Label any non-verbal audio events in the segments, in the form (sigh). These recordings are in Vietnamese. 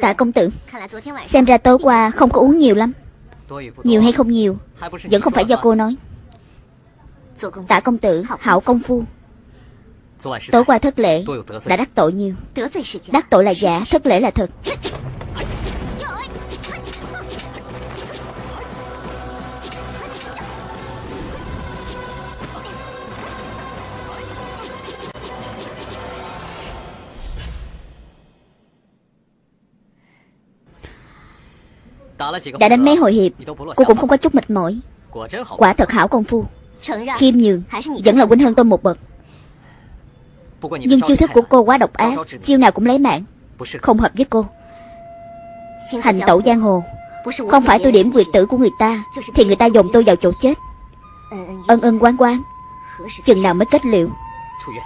Tạ công tử。Xem ra tối qua không có uống nhiều lắm. Nhiều hay không nhiều Vẫn không phải do cô nói。Tạ công tử hảo công phu Tối qua thất lễ Đã đắc tội nhiều。Đắc tội là giả Thất lễ là thật (laughs) Đã đánh mấy hồi hiệp, Cô cũng không có chút mệt mỏi. Quả thật hảo công phu. Khiêm nhường, Vẫn là huynh hơn tôi một bậc. Nhưng chiêu thức của cô quá độc ác, Chiêu nào cũng lấy mạng, Không hợp với cô. Hành tẩu giang hồ, Không phải tôi điểm quyệt tử của người ta, Thì người ta dồn tôi vào chỗ chết. Ân ân quán quán, Chừng nào mới kết liễu.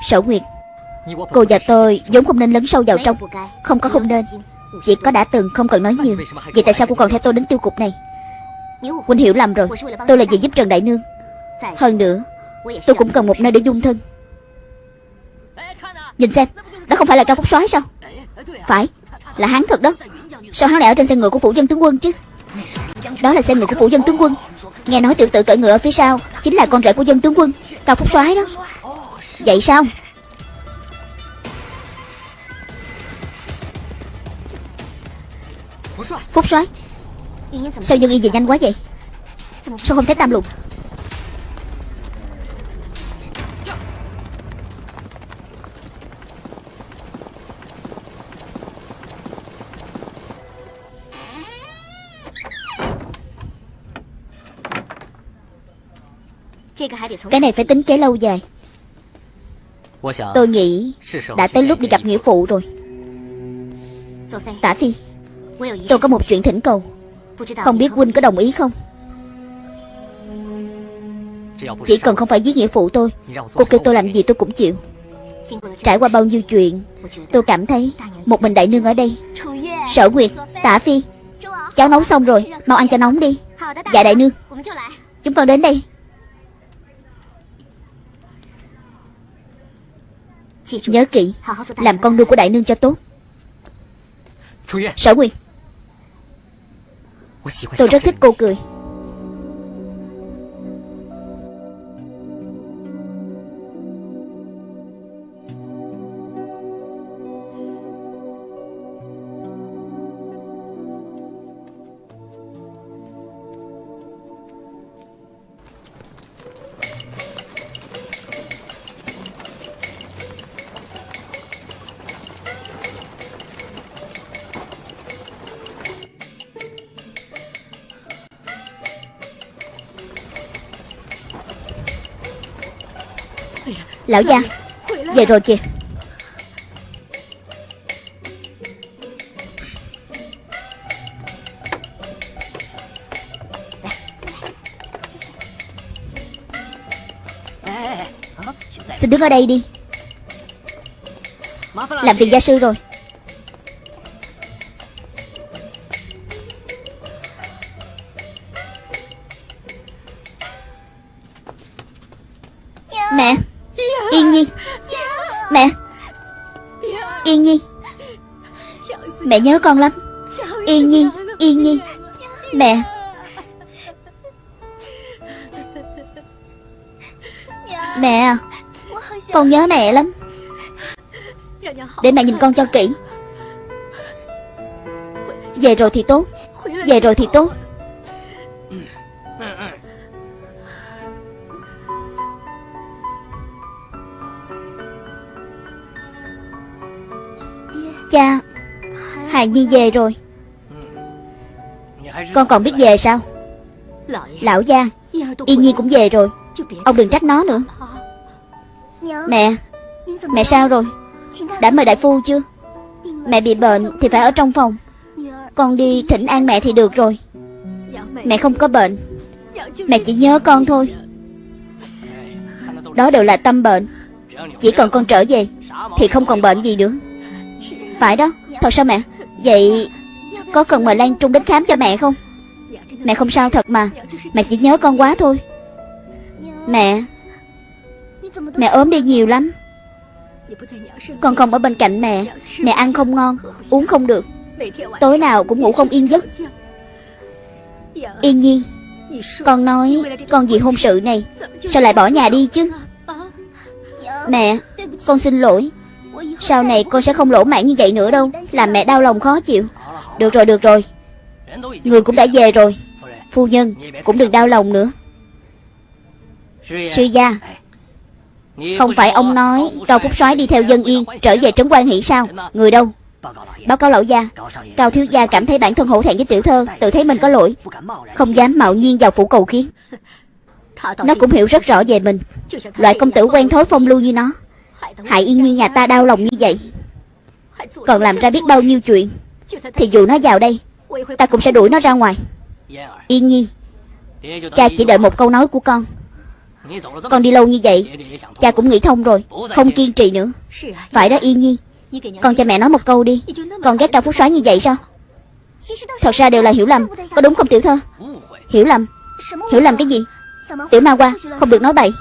Sở Nguyệt, Cô và tôi vốn không nên lấn sâu vào trong, Không có không nên. Chỉ có đã từng không cần nói nhiều. Vậy tại sao cô còn theo tôi đến tiêu cục này? Huynh hiểu lầm rồi. Tôi là vì giúp Trần Đại Nương. Hơn nữa, Tôi cũng cần một nơi để dung thân. Nhìn xem, Đó không phải là Cao Phúc soái sao? Phải, Là hắn thật đó. Sao hắn lại ở trên xe ngựa của phủ dân tướng quân chứ? Đó là xe ngựa của phủ dân tướng quân. Nghe nói tiểu tử cởi ngựa ở phía sau Chính là con rể của dân tướng quân. Cao Phúc soái đó. Vậy sao? Phúc soái Sao dân y về nhanh quá vậy? Sao không thấy tam lục? Cái này phải tính kế lâu dài. Tôi nghĩ Đã tới lúc đi gặp nghĩa phụ rồi. Tả Phi Tôi có một chuyện thỉnh cầu. Không biết huynh có đồng ý không? Chỉ cần không phải giết nghĩa phụ tôi, Cô kêu tôi làm gì tôi cũng chịu. Trải qua bao nhiêu chuyện, Tôi cảm thấy Một mình đại nương ở đây. Sở Nguyệt, Tả Phi, Cháu nấu xong rồi, Mau ăn cho nóng đi. Dạ đại nương. Chúng con đến đây. Nhớ kỹ, Làm con nuôi của đại nương cho tốt. Sở Nguyệt. Tôi rất thích cô cười Lão gia, Về rồi kìa. Xin đứng ở đây đi. Làm phiền gia sư rồi. Mẹ nhớ con lắm. Yên Nhi Yên Nhi. Mẹ. Mẹ à, Con nhớ mẹ lắm. Để mẹ nhìn con cho kỹ. Về rồi thì tốt. Về rồi thì tốt. Cha Hài Nhi về rồi. Con còn biết về sao? Lão gia Yên Nhi cũng về rồi. Ông đừng trách nó nữa. Mẹ Mẹ sao rồi? Đã mời đại phu chưa? Mẹ bị bệnh thì phải ở trong phòng. Con đi thỉnh an mẹ thì được rồi. Mẹ không có bệnh. Mẹ chỉ nhớ con thôi. Đó đều là tâm bệnh. Chỉ cần con trở về Thì không còn bệnh gì nữa. Phải đó. Thật sao mẹ? Vậy có cần mời Lan Trung đến khám cho mẹ không? Mẹ không sao thật mà, Mẹ chỉ nhớ con quá thôi. Mẹ Mẹ ốm đi nhiều lắm. Con không ở bên cạnh mẹ Mẹ ăn không ngon, Uống không được. Tối nào cũng ngủ không yên giấc. Yên Nhi, Con nói Con vì hôn sự này, Sao lại bỏ nhà đi chứ? Mẹ, Con xin lỗi. Sau này con sẽ không lỗ mãn như vậy nữa đâu, Làm mẹ đau lòng khó chịu. Được rồi được rồi. Người cũng đã về rồi. Phu nhân cũng đừng đau lòng nữa. Sư gia, Không phải ông nói Cao Phúc soái đi theo dân yên, Trở về trấn quan hỷ sao? Người đâu? Báo cáo lão gia. Cao thiếu gia cảm thấy bản thân hổ thẹn với tiểu thơ, Tự thấy mình có lỗi. Không dám mạo nhiên vào phủ cầu kiến. Nó cũng hiểu rất rõ về mình. Loại công tử quen thói phong lưu như nó. Hại y như nhà ta đau lòng như vậy. Còn làm ra biết bao nhiêu chuyện, Thì dù nó vào đây, Ta cũng sẽ đuổi nó ra ngoài. Yên nhi, Cha chỉ đợi một câu nói của con. Con đi lâu như vậy, Cha cũng nghĩ thông rồi, Không kiên trì nữa. Phải đó, Yên nhi. Con cho mẹ nói một câu đi. Con ghét cao phúc soái như vậy sao? Thật ra đều là hiểu lầm. Có đúng không, tiểu thơ? Hiểu lầm. Hiểu lầm cái gì? Tiểu ma qua Không được nói bậy.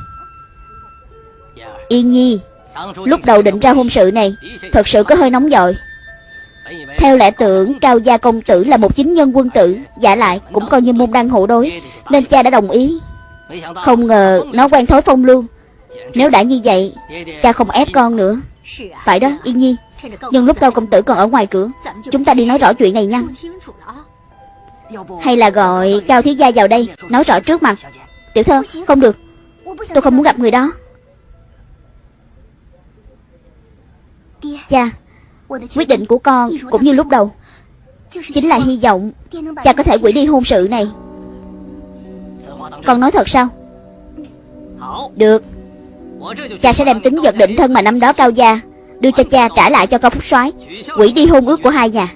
Yên nhi. Lúc đầu định ra hôn sự này, Thật sự có hơi nóng dội theo lẽ tưởng, Cao Gia Công Tử là một chính nhân quân tử, Giả lại cũng coi như môn đăng hộ đối, Nên cha đã đồng ý. Không ngờ nó quen thói phong lưu. Nếu đã như vậy, Cha không ép con nữa. Phải đó Yên Nhi. Nhưng lúc Cao Công Tử còn ở ngoài cửa, Chúng ta đi nói rõ chuyện này nha. Hay là gọi Cao Thiếu Gia vào đây, Nói rõ trước mặt. Tiểu thơ, không được. Tôi không muốn gặp người đó. Cha. Quyết định của con cũng như lúc đầu. Chính là hy vọng Cha có thể quỷ đi hôn sự này. Con nói thật sao? Được. Cha sẽ đem tính vật định thân mà năm đó cao gia Đưa cho cha trả lại cho cao phúc soái, Quỷ đi hôn ước của hai nhà.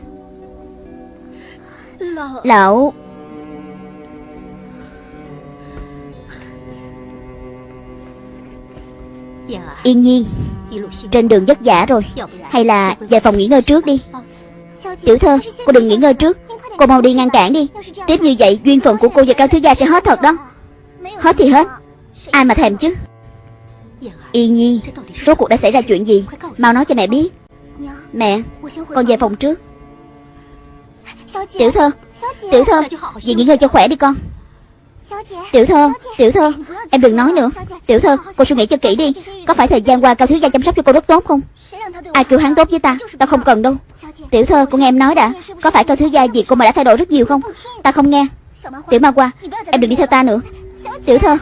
Lão Yên Nhi trên đường vất vả rồi Hay là về phòng nghỉ ngơi trước đi? Tiểu thơ Cô đừng nghỉ ngơi trước. Cô mau đi ngăn cản đi. Tiếp như vậy Duyên phận của cô và Cao Thiếu Gia sẽ hết thật đó. Hết thì hết. Ai mà thèm chứ? Y Nhi Số cuộc đã xảy ra chuyện gì? Mau nói cho mẹ biết. Mẹ Con về phòng trước. Tiểu thơ Tiểu thơ Dì nghỉ ngơi cho khỏe đi con Tiểu thơ, tiểu thơ Em đừng nói nữa. Tiểu thơ, cô suy nghĩ cho kỹ đi. Có phải thời gian qua cao thiếu gia chăm sóc cho cô rất tốt không? Ai kêu hắn tốt với ta? Ta không cần đâu. Tiểu thơ, cô nghe em nói đã. Có phải cao thiếu gia gì cô mà đã thay đổi rất nhiều không? Ta không nghe. Tiểu ma qua Em đừng đi theo ta nữa. Tiểu thơ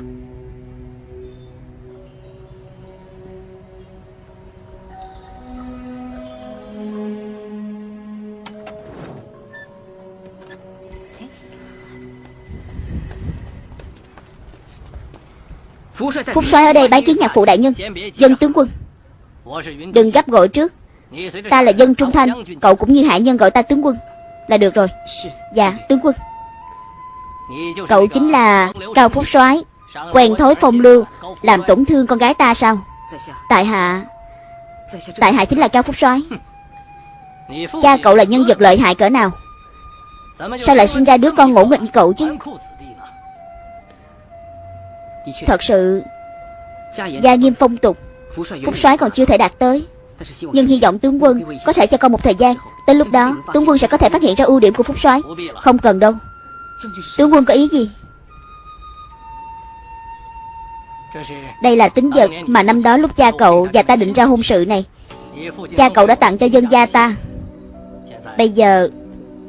Phúc soái ở đây bái kiến nhạc phụ đại nhân Dân tướng quân. Đừng gấp gọi trước. Ta là dân trung thanh Cậu cũng như hạ nhân gọi ta tướng quân. Là được rồi. Dạ tướng quân. Cậu chính là Cao Phúc soái Quen thói phong lưu Làm tổn thương con gái ta sao? Tại hạ Tại hạ chính là Cao Phúc soái. Cha cậu là nhân vật lợi hại cỡ nào? Sao lại sinh ra đứa con ngỗ nghịch như cậu chứ Thật sự Gia nghiêm phong tục Phúc soái còn chưa thể đạt tới. Nhưng hy vọng tướng quân có thể cho con một thời gian. Tới lúc đó tướng quân sẽ có thể phát hiện ra ưu điểm của Phúc soái. Không cần đâu. Tướng quân có ý gì? Đây là tính vật mà năm đó lúc cha cậu và ta định ra hôn sự này. Cha cậu đã tặng cho dân gia ta. Bây giờ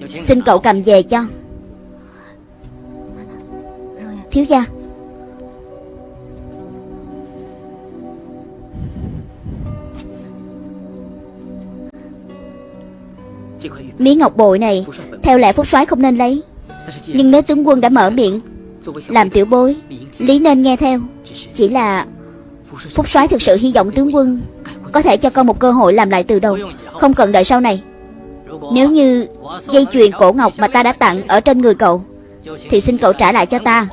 Xin cậu cầm về cho. Thiếu gia Miếng ngọc bội này, Theo lẽ phúc soái không nên lấy. Nhưng nếu tướng quân đã mở miệng Làm tiểu bối, Lý nên nghe theo. Chỉ là Phúc soái thực sự hy vọng tướng quân Có thể cho con một cơ hội làm lại từ đầu. Không cần đợi sau này. Nếu như dây chuyền cổ ngọc mà ta đã tặng Ở trên người cậu, Thì xin cậu trả lại cho ta.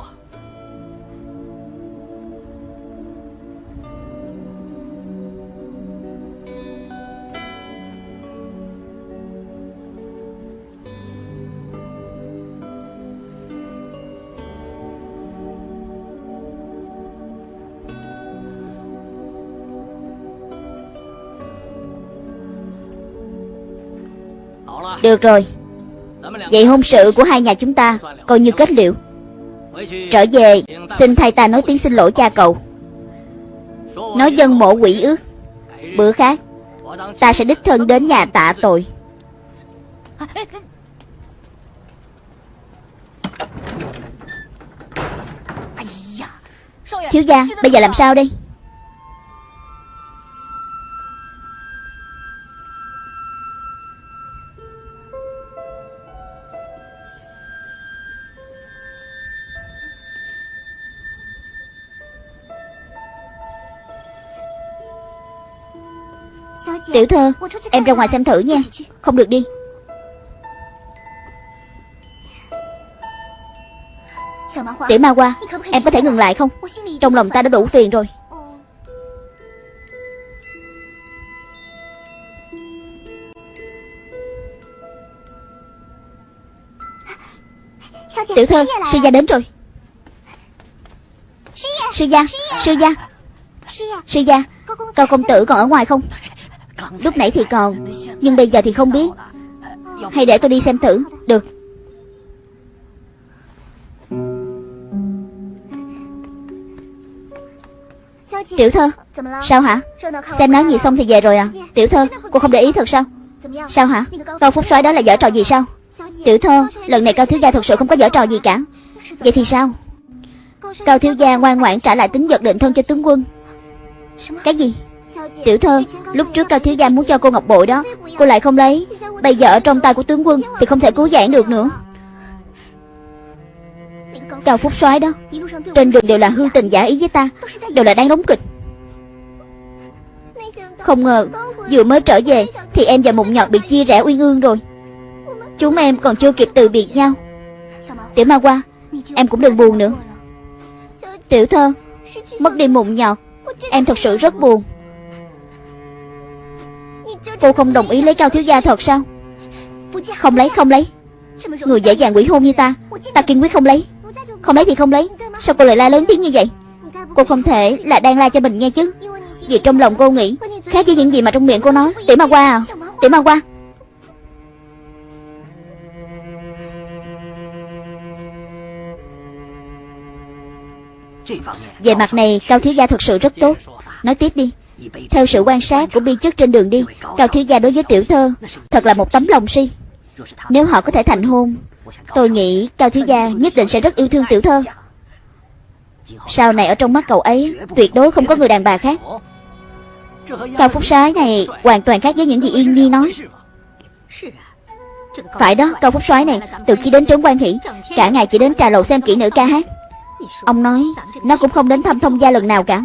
Được rồi. Vậy hôn sự của hai nhà chúng ta Coi như kết liễu. Trở về, Xin thay ta nói tiếng xin lỗi cha cậu. Nói dân mộ quỷ ước. Bữa khác, Ta sẽ đích thân đến nhà tạ tội. Thiếu gia, Bây giờ làm sao đây? Tiểu thơ Em ra ngoài xem thử nha. Không được đi. Tiểu ma qua Em có thể ngừng lại không? Trong lòng ta đã đủ phiền rồi. Tiểu thơ Sư gia đến rồi. Sư gia Sư gia Sư gia Cao công tử còn ở ngoài không Lúc nãy thì còn, Nhưng bây giờ thì không biết. Hay để tôi đi xem thử. Được. Tiểu thơ, Sao hả? Xem náo gì xong thì về rồi à? Tiểu thơ, Cô không để ý thật sao? Sao hả? Cao Phúc soái đó là dở trò gì sao? Tiểu thơ, Lần này Cao Thiếu Gia thật sự không có dở trò gì cả. Vậy thì sao? Cao Thiếu Gia ngoan ngoãn trả lại tính vật định thân cho tướng quân. Cái gì? Tiểu thơ Lúc trước Cao Thiếu Gia muốn cho cô ngọc bội đó, Cô lại không lấy. Bây giờ ở trong tay của tướng quân Thì không thể cứu giãn được nữa. Cao Phúc soái đó, Trên đường đều là hư tình giả ý với ta, Đều là đang đóng kịch. Không ngờ, Vừa mới trở về Thì em và Mộng Nhọt bị chia rẽ uyên ương rồi. Chúng em còn chưa kịp từ biệt nhau. Tiểu ma qua Em cũng đừng buồn nữa. Tiểu thơ, Mất đi Mộng Nhọt, Em thật sự rất buồn. Cô không đồng ý lấy Cao Thiếu Gia thật sao? Không lấy không lấy. Người dễ dàng quỷ hôn như ta Ta kiên quyết không lấy. Không lấy thì không lấy. Sao cô lại la lớn tiếng như vậy? Cô không thể là đang la cho mình nghe chứ. Vì trong lòng cô nghĩ, Khác với những gì mà trong miệng cô nói. Tiểu ma qua à Tiểu ma qua Về mặt này, Cao Thiếu Gia thật sự rất tốt. Nói tiếp đi theo sự quan sát của biên chức trên đường đi, Cao thiếu gia đối với tiểu thơ, Thật là một tấm lòng si. Nếu họ có thể thành hôn, Tôi nghĩ Cao thiếu gia nhất định sẽ rất yêu thương tiểu thơ. Sau này ở trong mắt cậu ấy, Tuyệt đối không có người đàn bà khác. Cao Phúc Sái này Hoàn toàn khác với những gì Yên Nhi nói. Phải đó, Cao Phúc Soái này, Từ khi đến trốn quan hỷ Cả ngày chỉ đến trà lầu xem kỹ nữ ca hát. Ông nói, Nó cũng không đến thăm thông gia lần nào cả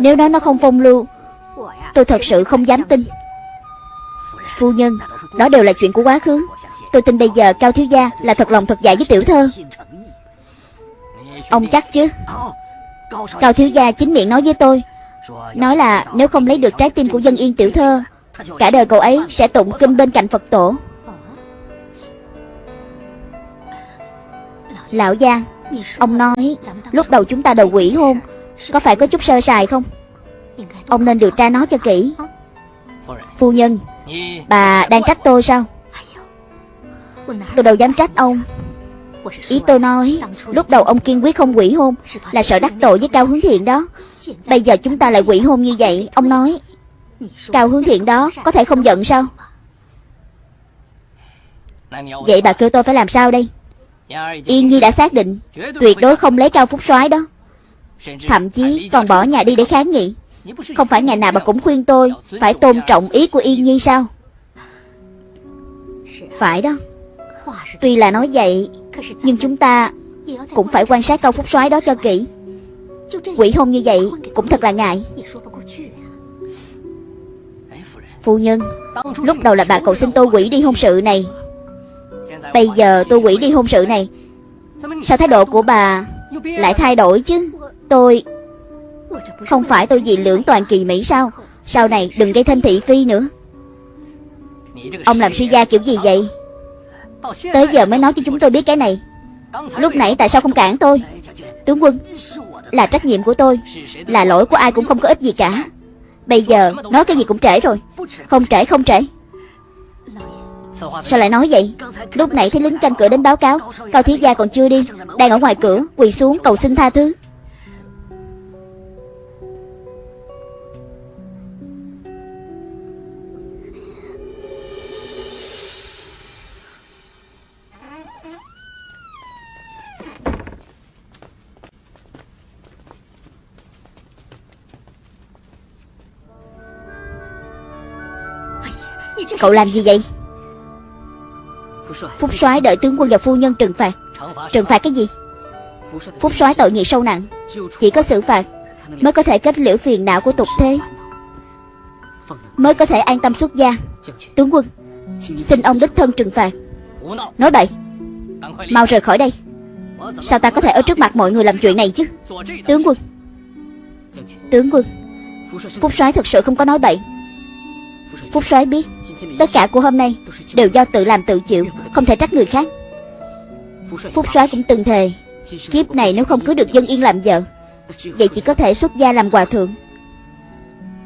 nếu nói nó không phong lưu, Tôi thật sự không dám tin. Phu nhân, Đó đều là chuyện của quá khứ. Tôi tin bây giờ Cao Thiếu Gia là thật lòng thật dạ với tiểu thơ. Ông chắc chứ? Cao Thiếu Gia chính miệng nói với tôi, Nói là nếu không lấy được trái tim của dân yên tiểu thơ, Cả đời cậu ấy sẽ tụng kinh bên cạnh Phật tổ. Lão gia, Ông nói, Lúc đầu chúng ta đầu quỷ hôn có phải có chút sơ sài không? Ông nên điều tra nó cho kỹ. Phu nhân, Bà đang trách tôi sao? Tôi đâu dám trách ông. Ý tôi nói, Lúc đầu ông kiên quyết không quỷ hôn Là sợ đắc tội với Cao Hướng Thiện đó. Bây giờ chúng ta lại quỷ hôn như vậy, Ông nói. Cao Hướng Thiện đó có thể không giận sao? Vậy bà kêu tôi phải làm sao đây? Yên Nhi đã xác định, Tuyệt đối không lấy Cao Phúc soái đó. Thậm chí còn bỏ nhà đi để kháng nghị. Không phải ngày nào bà cũng khuyên tôi Phải tôn trọng ý của Yên Nhi sao? Phải đó. Tuy là nói vậy, Nhưng chúng ta Cũng phải quan sát câu phúc soái đó cho kỹ. Quỷ hôn như vậy Cũng thật là ngại. Phu nhân, Lúc đầu là bà cậu xin tôi quỷ đi hôn sự này. Bây giờ tôi quỷ đi hôn sự này. Sao thái độ của bà Lại thay đổi chứ? Tôi. Không phải tôi vì lưỡng toàn kỳ Mỹ sao? Sau này đừng gây thêm thị phi nữa. Ông làm suy gia kiểu gì vậy? Tới giờ mới nói cho chúng tôi biết cái này. Lúc nãy tại sao không cản tôi? Tướng quân, Là trách nhiệm của tôi. Là lỗi của ai cũng không có ích gì cả. Bây giờ nói cái gì cũng trễ rồi. Không trễ không trễ. Sao lại nói vậy? Lúc nãy thấy lính canh cửa đến báo cáo, Cao Thiết Gia còn chưa đi, Đang ở ngoài cửa, Quỳ xuống cầu xin tha thứ. Cậu làm gì vậy? Phúc soái. Đợi tướng quân và phu nhân trừng phạt. Trừng phạt cái gì? Phúc soái. Tội nghiệp sâu nặng. Chỉ có xử phạt Mới có thể kết liễu phiền não của tục thế. Mới có thể an tâm xuất gia. Tướng quân Xin ông đích thân trừng phạt. Nói bậy. Mau rời khỏi đây. Sao ta có thể ở trước mặt mọi người làm chuyện này chứ? Tướng quân. Tướng quân. Phúc soái thật sự không có nói bậy Phúc soái biết, Tất cả của hôm nay Đều do tự làm tự chịu, Không thể trách người khác. Phúc soái cũng từng thề, Kiếp này nếu không cứ được dân yên làm vợ, Vậy chỉ có thể xuất gia làm hòa thượng.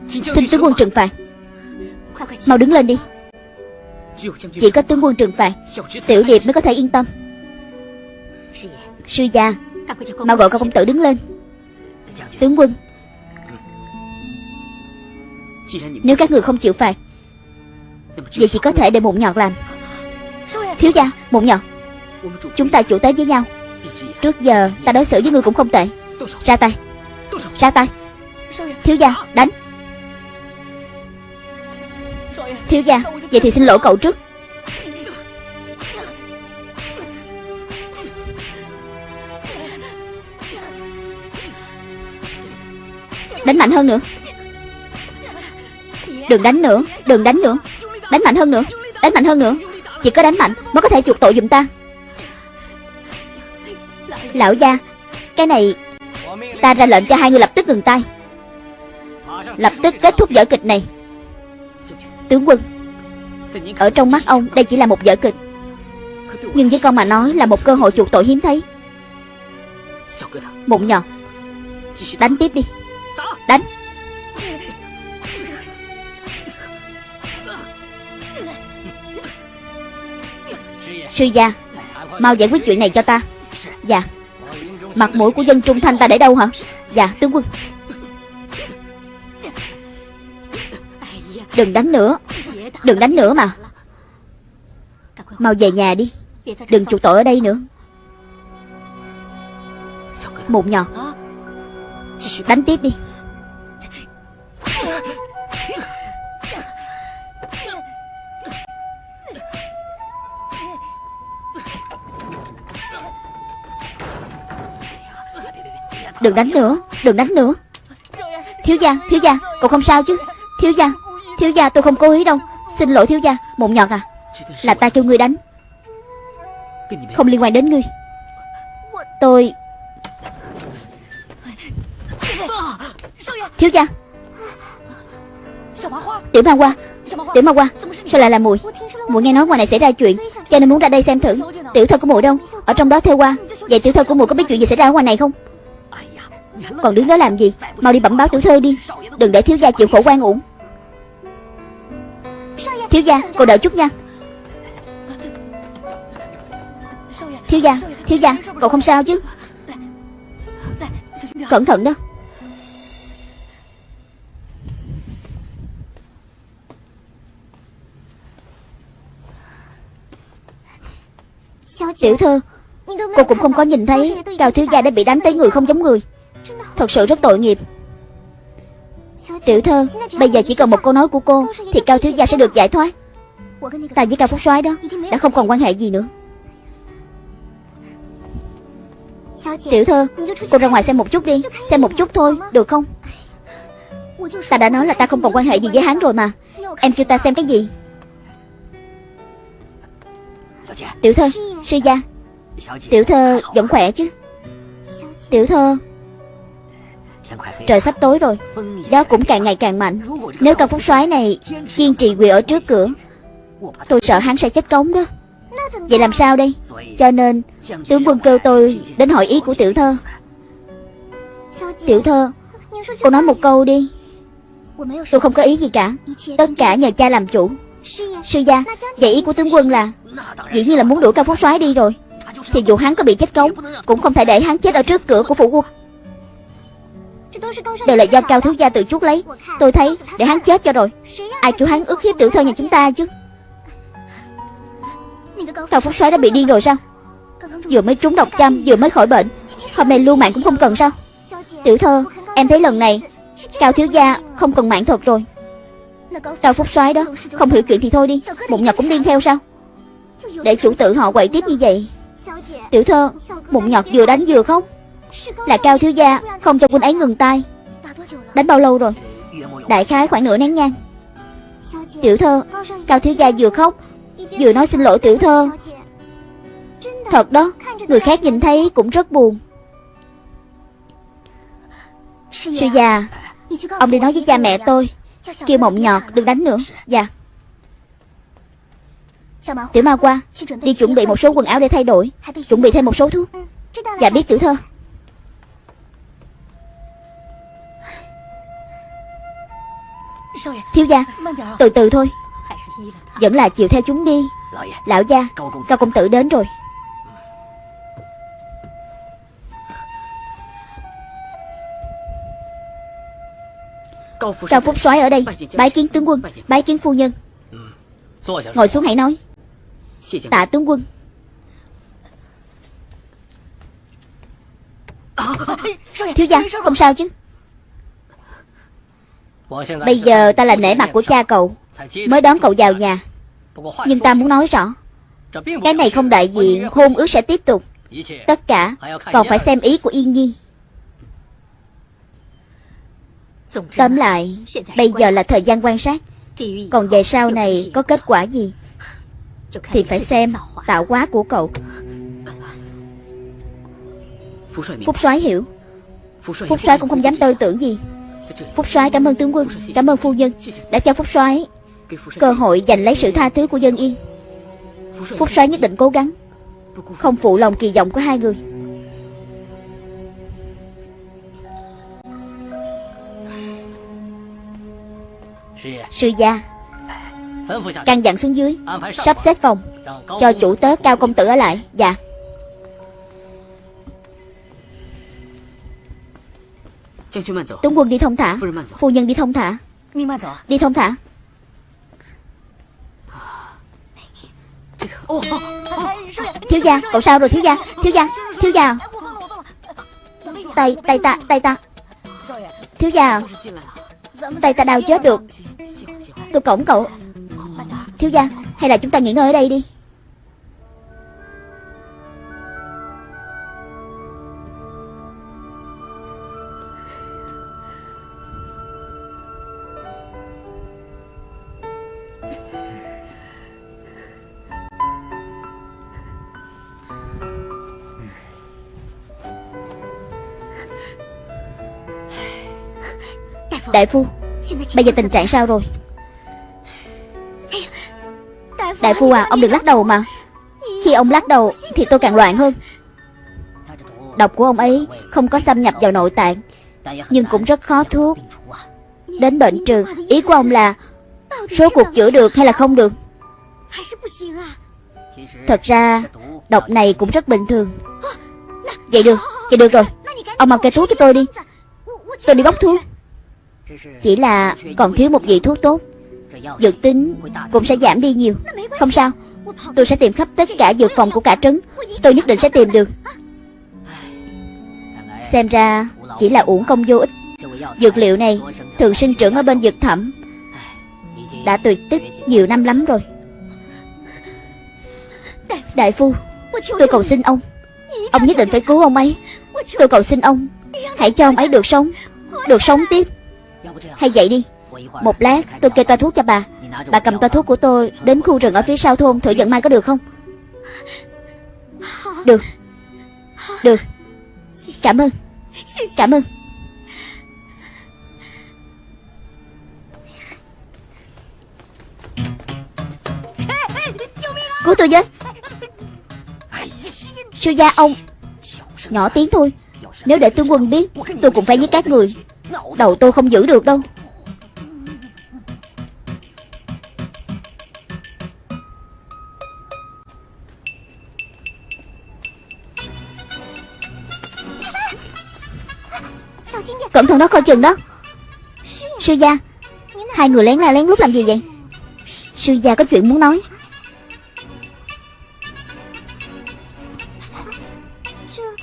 Xin tướng quân trừng phạt. Mau đứng lên đi. Chỉ có tướng quân trừng phạt, Tiểu điệp mới có thể yên tâm. Sư gia, Mau gọi con công tử đứng lên. Tướng quân nếu các người không chịu phạt Vậy chỉ có thể để mụn nhọt làm. Thiếu gia, mụn nhọt. Chúng ta chủ tế với nhau. Trước giờ ta đối xử với người cũng không tệ. Ra tay. Ra tay. Thiếu gia, đánh. Thiếu gia, vậy thì xin lỗi cậu trước. Đánh mạnh hơn nữa Đừng đánh nữa, Đừng đánh nữa. Đánh mạnh hơn nữa, Đánh mạnh hơn nữa. Chỉ có đánh mạnh mới có thể chuộc tội giùm ta. Lão gia, Cái này Ta ra lệnh cho hai người lập tức ngừng tay. Lập tức kết thúc vở kịch này. Tướng quân, Ở trong mắt ông đây chỉ là một vở kịch. Nhưng với con mà nói là một cơ hội chuộc tội hiếm thấy. Mụn nhọt Đánh tiếp đi. Đánh. Sư gia. Mau giải quyết chuyện này cho ta. Dạ. Mặt mũi của dân trung thanh ta để đâu hả? Dạ tướng quân. Đừng đánh nữa. Đừng đánh nữa mà. Mau về nhà đi. Đừng chuộc tội ở đây nữa. Mụn nhọt Đánh tiếp đi. Đừng đánh nữa, Đừng đánh nữa. Thiếu gia Thiếu gia, Cậu không sao chứ? Thiếu gia Thiếu gia, tôi không cố ý đâu. Xin lỗi thiếu gia Mụn nhọt à. Là ta kêu ngươi đánh. Không liên quan đến ngươi. Tôi Thiếu gia. Tiểu ma qua Tiểu ma qua Sao lại là mùi? Mùi nghe nói ngoài này xảy ra chuyện, Cho nên muốn ra đây xem thử. Tiểu thơ của mùi đâu, Ở trong đó theo qua Vậy tiểu thơ của mùi có biết chuyện gì xảy ra ở ngoài này không? Còn đứng đó làm gì? Mau đi bẩm báo tiểu thư đi. Đừng để thiếu gia chịu khổ quan uổng. Thiếu gia cô đợi chút nha. Thiếu gia Thiếu gia Cậu không sao chứ? Cẩn thận đó. Tiểu thư, Cô cũng không có nhìn thấy. Cao thiếu gia đã bị đánh tới người không giống người. Thật sự rất tội nghiệp. Tiểu thơ, Bây giờ chỉ cần một câu nói của cô Thì Cao Thiếu Gia sẽ được giải thoát. Ta với Cao Phúc soái đó Đã không còn quan hệ gì nữa. Tiểu thơ, Cô ra ngoài xem một chút đi, Xem một chút thôi, Được không? Ta đã nói là ta không còn quan hệ gì với hắn rồi mà. Em kêu ta xem cái gì? Tiểu thơ, Sư gia. Tiểu thơ, vẫn khỏe chứ? Tiểu thơ Trời sắp tối rồi. Gió cũng càng ngày càng mạnh. Nếu cao phúc soái này kiên trì quỳ ở trước cửa, Tôi sợ hắn sẽ chết cống đó. Vậy làm sao đây? Cho nên, tướng quân kêu tôi Đến hỏi ý của tiểu thơ. Tiểu thơ, Cô nói một câu đi. Tôi không có ý gì cả. Tất cả nhờ cha làm chủ. Sư gia, Vậy ý của tướng quân là, Dĩ nhiên là muốn đuổi cao phúc soái đi rồi. Thì dù hắn có bị chết cống, Cũng không thể để hắn chết ở trước cửa của phủ quân. Đều là do cao thiếu gia tự chuốc lấy. Tôi thấy để hắn chết cho rồi. Ai kêu hắn ước hiếp tiểu thơ nhà chúng ta chứ? Cao phúc soái đã bị điên rồi sao? Vừa mới trúng độc châm, Vừa mới khỏi bệnh. Hôm nay lưu mạng cũng không cần sao? Tiểu thơ, Em thấy lần này, Cao thiếu gia không cần mạng thật rồi. Cao phúc soái đó, Không hiểu chuyện thì thôi đi. Bụng nhọt cũng điên theo sao? Để chủ tự họ quậy tiếp như vậy. Tiểu thơ bụng nhọt vừa đánh vừa khóc. Là cao thiếu gia, Không cho quân ấy ngừng tay. Đánh bao lâu rồi? Đại khái khoảng nửa nén nhang. Tiểu thơ, Cao thiếu gia vừa khóc, Vừa nói xin lỗi tiểu thơ. Thật đó, Người khác nhìn thấy cũng rất buồn. Sư già, Ông đi nói với cha mẹ tôi, Kêu mộng nhọt đừng đánh nữa. Dạ. Tiểu ma qua, Đi chuẩn bị một số quần áo để thay đổi, Chuẩn bị thêm một số thuốc. Dạ biết tiểu thơ. Thiếu gia Từ từ thôi. Vẫn là chịu theo chúng đi. Lão gia Cao công tử đến rồi. Cao Phúc soái ở đây. Bái kiến tướng quân Bái kiến. phu nhân. Ngồi xuống hãy nói. Tạ tướng quân. Thiếu gia không sao chứ Bây giờ ta là nể mặt của cha cậu, Mới đón cậu vào nhà. Nhưng ta muốn nói rõ, Cái này không đại diện, hôn ước sẽ tiếp tục. Tất cả còn phải xem ý của Yên Nhi. Tóm lại, Bây giờ là thời gian quan sát. Còn về sau này, có kết quả gì Thì phải xem tạo hóa của cậu. Phúc soái hiểu. Phúc soái cũng không dám tư tưởng gì. Phúc soái, cảm ơn tướng quân, Cảm ơn phu nhân Đã cho Phúc soái Cơ hội giành lấy sự tha thứ của dân yên. Phúc soái nhất định cố gắng, Không phụ lòng kỳ vọng của hai người. Sư gia Căn dặn xuống dưới, Sắp xếp phòng Cho chủ tớ cao công tử ở lại. Dạ. Tướng quân đi thông thả Phu nhân đi thông thả Đi thông thả Thiếu gia Cậu sao rồi thiếu gia Thiếu gia Thiếu gia Tay tay ta Tay ta Thiếu gia Tay ta đau chết được Tôi cổng cậu Thiếu gia Hay là chúng ta nghỉ ngơi ở đây đi Đại phu Bây giờ tình trạng sao rồi? Đại phu à Ông đừng lắc đầu mà. Khi ông lắc đầu Thì tôi càng loạn hơn. Độc của ông ấy Không có xâm nhập vào nội tạng Nhưng cũng rất khó thuốc. Đến bệnh trừ Ý của ông là Số cuộc chữa được hay là không được? Thật ra Độc này cũng rất bình thường. Vậy được Vậy được rồi. Ông mang cây thuốc cho tôi đi. Tôi đi bóc thuốc chỉ là còn thiếu một vị thuốc tốt. Dược tính cũng sẽ giảm đi nhiều. Không sao, Tôi sẽ tìm khắp tất cả dược phòng của cả trấn. Tôi nhất định sẽ tìm được. Xem ra Chỉ là uổng công vô ích. Dược liệu này thường sinh trưởng ở bên dược thẩm. Đã tuyệt tích nhiều năm lắm rồi. Đại phu, Tôi cầu xin ông. Ông nhất định phải cứu ông ấy. Tôi cầu xin ông, Hãy cho ông ấy được sống. Được sống tiếp hay vậy đi. Một lát, tôi kê toa thuốc cho bà. Bà cầm toa thuốc của tôi Đến khu rừng ở phía sau thôn, thử dẫn mai có được không? Được. Được. Cảm ơn. Cảm ơn. Cứu tôi với. Sư gia ông. Nhỏ tiếng thôi. Nếu để tướng quân biết, Tôi cũng phải giết các người. Đầu tôi không giữ được đâu. Cẩn thận đó, coi chừng đó. Sư gia, Hai người lén la lén lút làm gì vậy? Sư gia có chuyện muốn nói.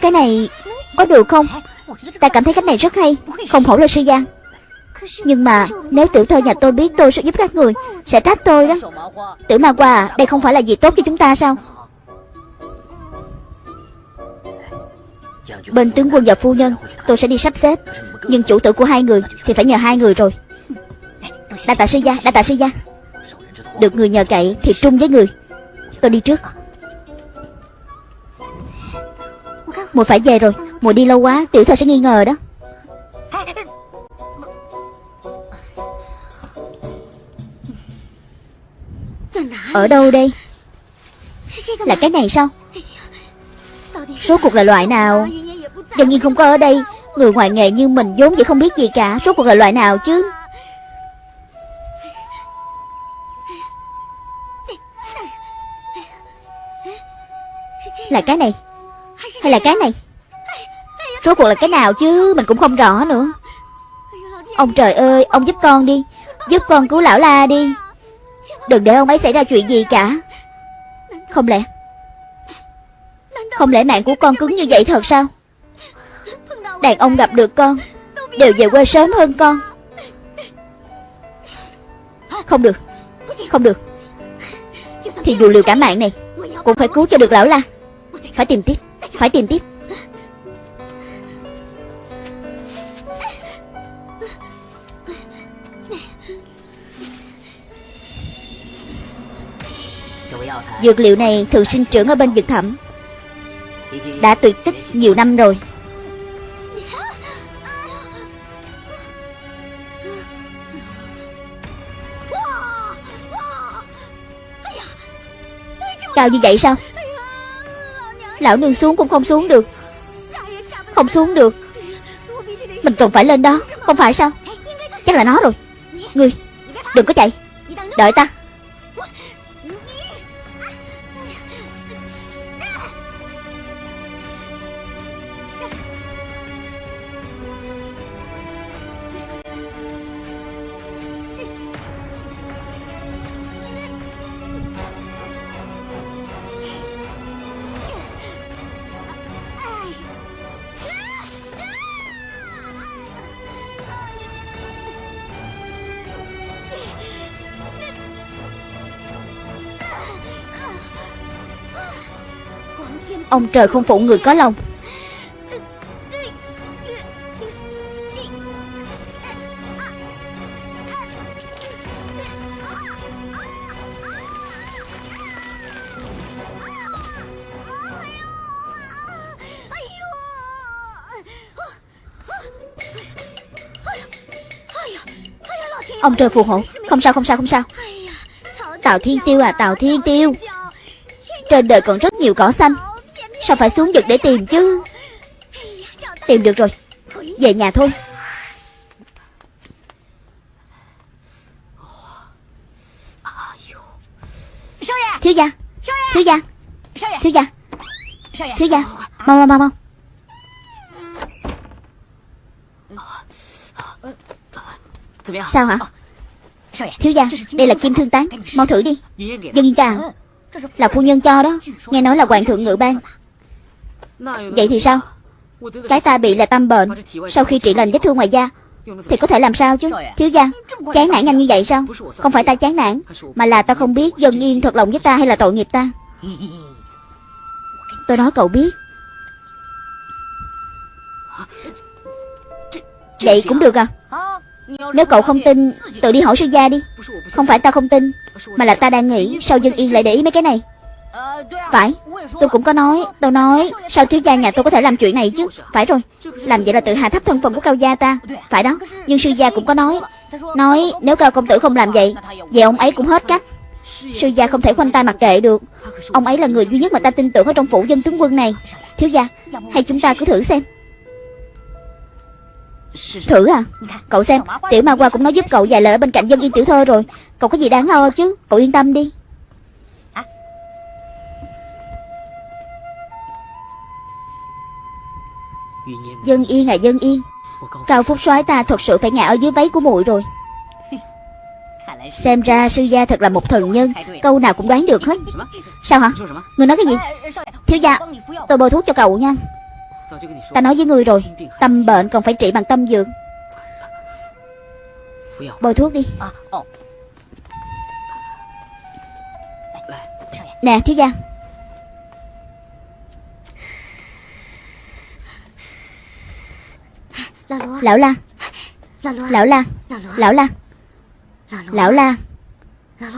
Cái này có được không? Ta cảm thấy cách này rất hay, Không hổ là sư gia. Nhưng mà nếu tiểu thơ nhà tôi biết tôi sẽ giúp các người, Sẽ trách tôi đó. Tử ma qua, Đây không phải là gì tốt cho chúng ta sao? Bên tướng quân và phu nhân, Tôi sẽ đi sắp xếp. Nhưng chủ tử của hai người Thì phải nhờ hai người rồi. Đa tạ sư gia, Đa tạ sư gia. Được người nhờ cậy Thì trung với người. Tôi đi trước. Mùa phải về rồi. Mùi đi lâu quá, Tiểu thơ sẽ nghi ngờ đó. Ở đâu đây? Là cái này sao? Số cuộc là loại nào? Dân nhiên không có ở đây. Người ngoài nghề như mình vốn vậy không biết gì cả. Số cuộc là loại nào chứ? Là cái này? Hay là cái này? Rốt cuộc là cái nào chứ? Mình cũng không rõ nữa. Ông trời ơi, Ông giúp con đi. Giúp con cứu lão la đi. Đừng để ông ấy xảy ra chuyện gì cả. Không lẽ Không lẽ mạng của con cứng như vậy thật sao? Đàn ông gặp được con, Đều về quê sớm hơn con. Không được Không được. Thì dù liều cả mạng này, Cũng phải cứu cho được lão la. Phải tìm tiếp, Phải tìm tiếp. Dược liệu này thường sinh trưởng ở bên dược thẩm. Đã tuyệt tích nhiều năm rồi. Cao như vậy sao? Lão nương xuống cũng không xuống được. Không xuống được. Mình cần phải lên đó, Không phải sao? Chắc là nó rồi. Ngươi, Đừng có chạy. Đợi ta. Ông trời không phụ người có lòng. Ông trời phù hộ. Không sao không sao không sao. Tào Thiên Tiêu à Tào Thiên Tiêu. Trên đời còn rất nhiều cỏ xanh. Sao phải xuống vực để tìm chứ? Tìm được rồi. Về nhà thôi. Thiếu gia. Thiếu gia. Thiếu gia. Thiếu gia. Mau mau mau mau. Sao hả? Thiếu gia, Đây là kim thương tán. Mau thử đi. Dân yên chào Là phu nhân cho đó. Nghe nói là hoàng thượng ngự ban. Vậy thì sao? Cái ta bị là tâm bệnh. Sau khi trị lành vết thương ngoài da, Thì có thể làm sao chứ? Thiếu gia Chán nản nhanh như vậy sao? Không phải ta chán nản, Mà là ta không biết dân yên thật lòng với ta hay là tội nghiệp ta. Tôi nói cậu biết. Vậy cũng được à? Nếu cậu không tin, Tự đi hỏi sư gia đi. Không phải ta không tin, Mà là ta đang nghĩ Sao dân yên lại để ý mấy cái này phải, Tôi cũng có nói, Tôi nói, Sao thiếu gia nhà tôi có thể làm chuyện này chứ? Phải rồi, Làm vậy là tự hạ thấp thân phận của cao gia ta. Phải đó, Nhưng sư gia cũng có nói Nói nếu cao công tử không làm vậy Vậy ông ấy cũng hết cách. Sư gia không thể khoanh tay mặc kệ được. Ông ấy là người duy nhất mà ta tin tưởng ở trong phủ dân tướng quân này. Thiếu gia, Hay chúng ta cứ thử xem. Thử à? Cậu xem, Tiểu ma qua cũng nói giúp cậu vài lời ở bên cạnh dân yên tiểu thơ rồi. Cậu có gì đáng lo chứ? Cậu yên tâm đi. Dân yên à dân yên. Cao Phúc soái ta thật sự phải ngã ở dưới váy của muội rồi. (laughs) Xem ra sư gia thật là một thần nhân. Câu nào cũng đoán được hết. Sao hả? Người nói cái gì? Thiếu gia Tôi bôi thuốc cho cậu nha. Ta nói với ngươi rồi. Tâm bệnh còn phải trị bằng tâm dược. Bôi thuốc đi. Nè thiếu gia Lão la. Lão la. Lão la. Lão la.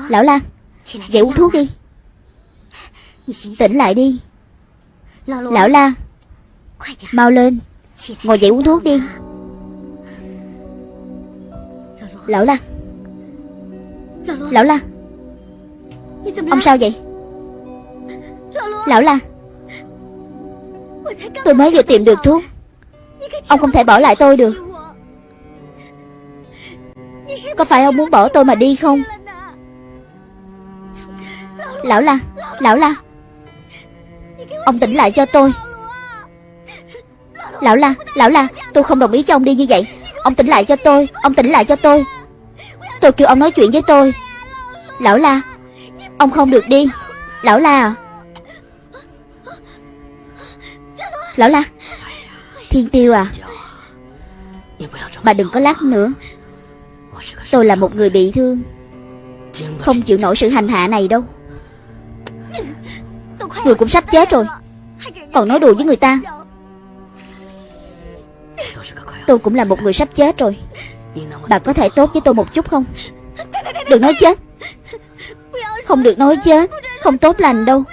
Lão la. Dậy uống thuốc đi. Tỉnh lại đi. Lão la. Mau lên. Ngồi dậy uống thuốc đi. Lão la. Lão la. Ông sao vậy? Lão la. Tôi mới vừa tìm được thuốc Ông không thể bỏ lại tôi được. Có phải ông muốn bỏ tôi mà đi không? Lão la Lão la. Ông tỉnh lại cho tôi. Lão la Lão la, Tôi không đồng ý cho ông đi như vậy. Ông tỉnh lại cho tôi, Ông tỉnh lại cho tôi. Tôi kêu ông nói chuyện với tôi. Lão la, Ông không được đi. Lão la à. Lão la Thiên tiêu à? Bà đừng có lắc nữa. Tôi là một người bị thương. Không chịu nổi sự hành hạ này đâu. Người cũng sắp chết rồi. Còn nói đùa với người ta. Tôi cũng là một người sắp chết rồi. Bà có thể tốt với tôi một chút không? Đừng nói chết. Không được nói chết. Không tốt lành đâu.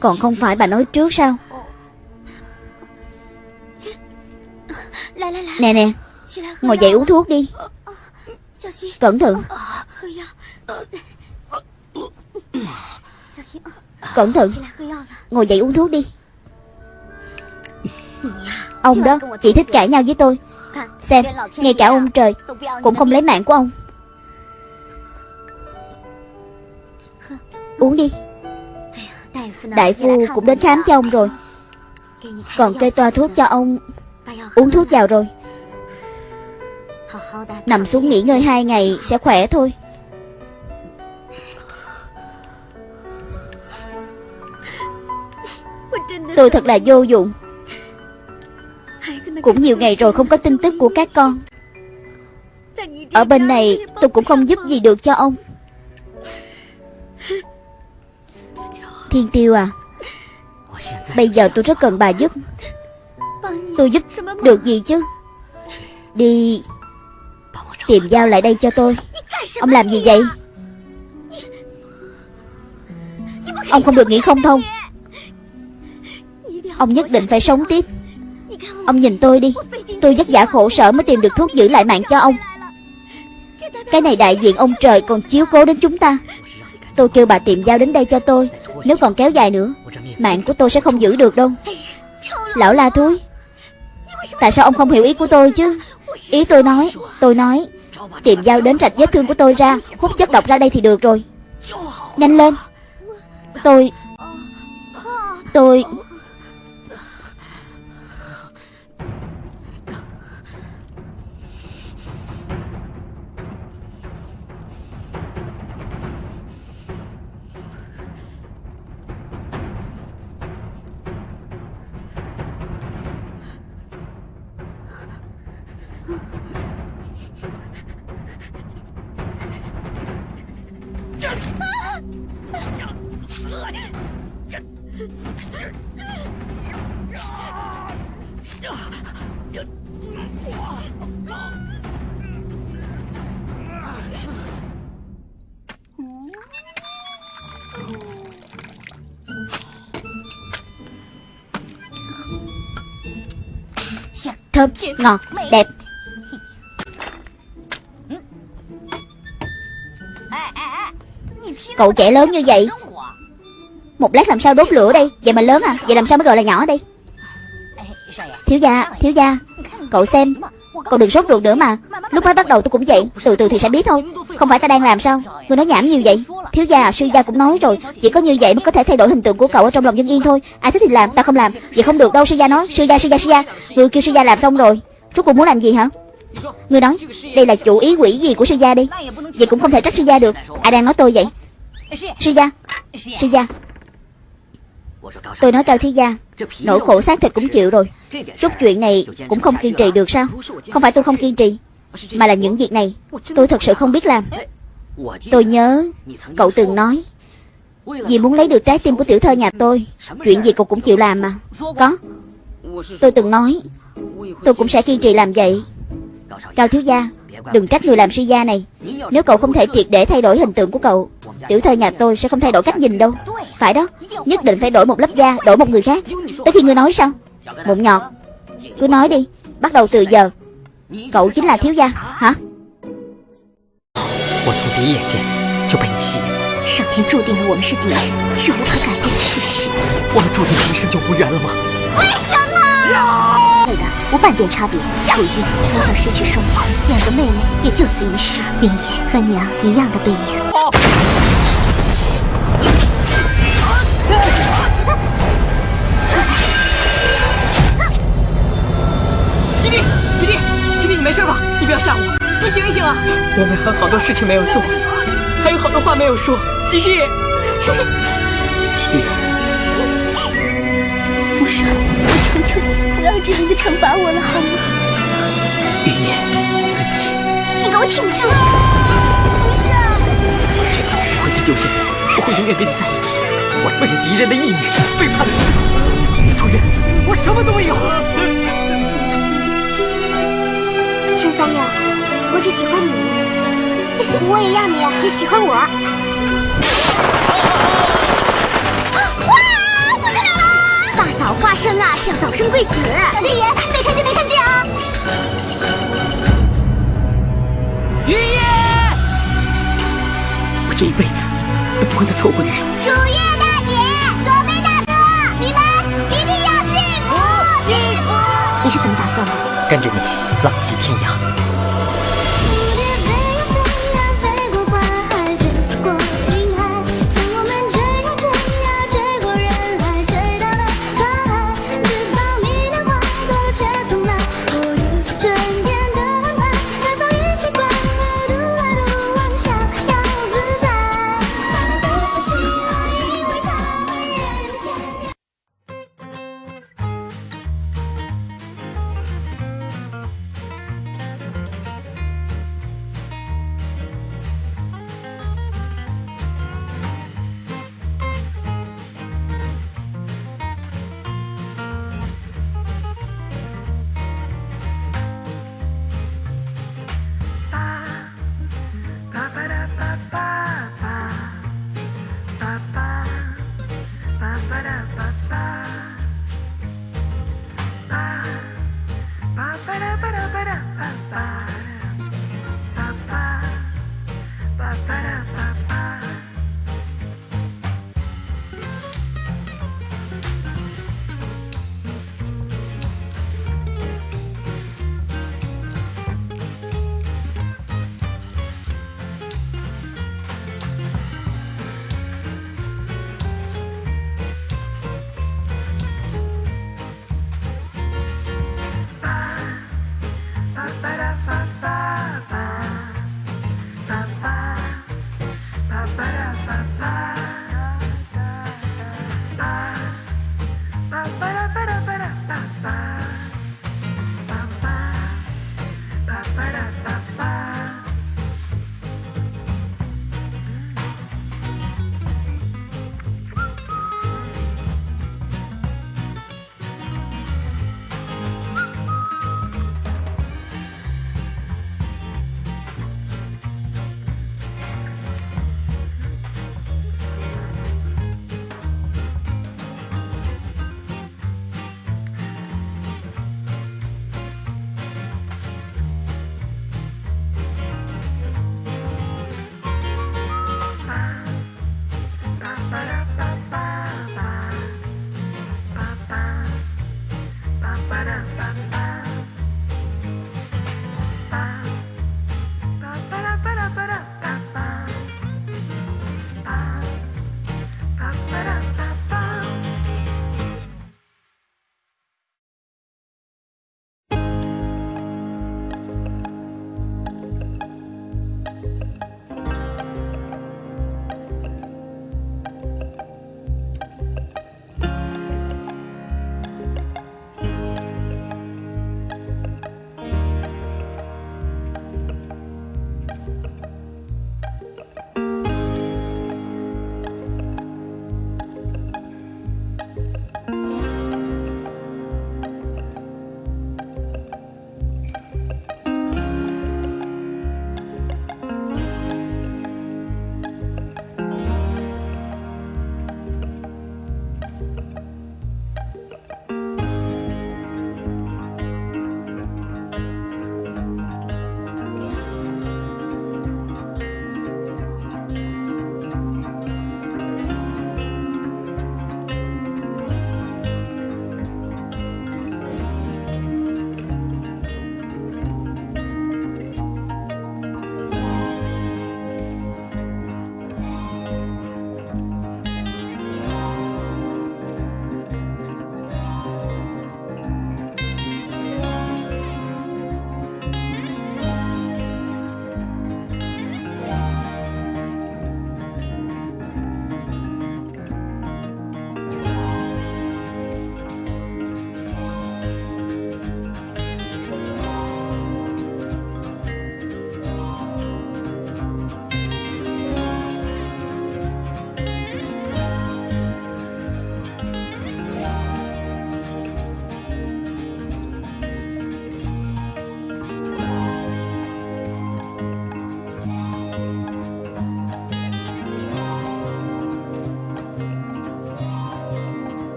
Còn không phải bà nói trước sao? Nè nè. Ngồi dậy uống thuốc đi. Cẩn thận. Cẩn thận. Ngồi dậy uống thuốc đi. Ông đó chỉ thích cãi nhau với tôi. Xem Ngay cả ông trời Cũng không lấy mạng của ông. Uống đi. Đại phu cũng đến khám cho ông rồi. Còn kê toa thuốc cho ông Uống thuốc vào rồi. Nằm xuống nghỉ ngơi hai ngày sẽ khỏe thôi. Tôi thật là vô dụng. Cũng nhiều ngày rồi không có tin tức của các con. Ở bên này tôi cũng không giúp gì được cho ông. (laughs) Thiên tiêu à. Bây giờ tôi rất cần bà giúp Tôi giúp được gì chứ? Đi Tìm dao lại đây cho tôi. Ông làm gì vậy? Ông không được nghĩ không thông. Ông nhất định phải sống tiếp. Ông nhìn tôi đi. Tôi vất vả khổ sở mới tìm được thuốc giữ lại mạng cho ông. Cái này đại diện ông trời còn chiếu cố đến chúng ta. Tôi kêu bà tìm dao đến đây cho tôi. Nếu còn kéo dài nữa, Mạng của tôi sẽ không giữ được đâu. Lão la thúi Tại sao ông không hiểu ý của tôi chứ? Ý tôi nói Tôi nói. Tìm dao đến rạch vết thương của tôi ra, Hút chất độc ra đây thì được rồi. Nhanh lên. Tôi Tôi Thơm, ngọt, đẹp. Cậu trẻ lớn như vậy Một lát làm sao đốt lửa đây? Vậy mà lớn à? Vậy làm sao mới gọi là nhỏ đây? Thiếu gia, thiếu gia Cậu xem Cậu đừng sốt ruột nữa mà. Lúc mới bắt đầu tôi cũng vậy Từ từ thì sẽ biết thôi. Không phải ta đang làm sao? Người nói nhảm nhiều vậy. Thiếu gia sư gia cũng nói rồi. Chỉ có như vậy mới có thể thay đổi hình tượng của cậu ở trong lòng dân yên thôi. Ai thích thì làm ta không làm. Vậy không được đâu sư gia nói. Sư gia sư gia sư gia. Người kêu sư gia làm xong rồi. Rốt cuộc muốn làm gì hả? Người nói Đây là chủ ý quỷ gì của sư gia đi. Vậy cũng không thể trách sư gia được. Ai đang nói tôi vậy? Sư gia Sư gia. Tôi nói cao thiếu gia Nỗi khổ xác thịt cũng chịu. rồi. Chút chuyện này cũng không kiên trì được sao? Không phải tôi không kiên trì Mà là những việc này Tôi thật sự không biết làm. Tôi nhớ Cậu từng nói Vì muốn lấy được trái tim của tiểu thơ nhà tôi. Chuyện gì cậu cũng chịu làm mà. Có. Tôi từng nói Tôi cũng sẽ kiên trì làm vậy. Cao thiếu gia Đừng trách người làm sư gia này Nếu cậu không thể triệt để thay đổi hình tượng của cậu Tiểu thơ nhà tôi sẽ không thay đổi cách nhìn đâu Phải đó Nhất định phải đổi một lớp da Đổi một người khác Tới khi ngươi nói sao Mụn nhọt Cứ nói đi Bắt đầu từ giờ Cậu chính là thiếu gia Hả 我无半点差别。楚玉，从小失去双亲，两个妹妹也就此一世。云烟和娘一样的背影。七，你没事吧？你不要吓我，你醒一醒啊！我们还好多事情没有做，还有好多话没有说。七弟，七弟，傅山，我求求你。要这样子惩罚我了，好吗？云烟，对不起。你给我挺住！福顺，这次我不会再丢下你，我会永远跟你在一起。我为了敌人的意念，背叛了师傅。楚月，我什么都没有。三六，我只喜欢你，(laughs) 我也要你只喜欢我。花生啊，是要早生贵子。小天爷，没看见没看见啊！云夜，我这一辈子都不会再错过你了。楚月大姐，左飞大哥，你们一定要幸福幸福。你是怎么打算的？跟着你。浪迹天涯。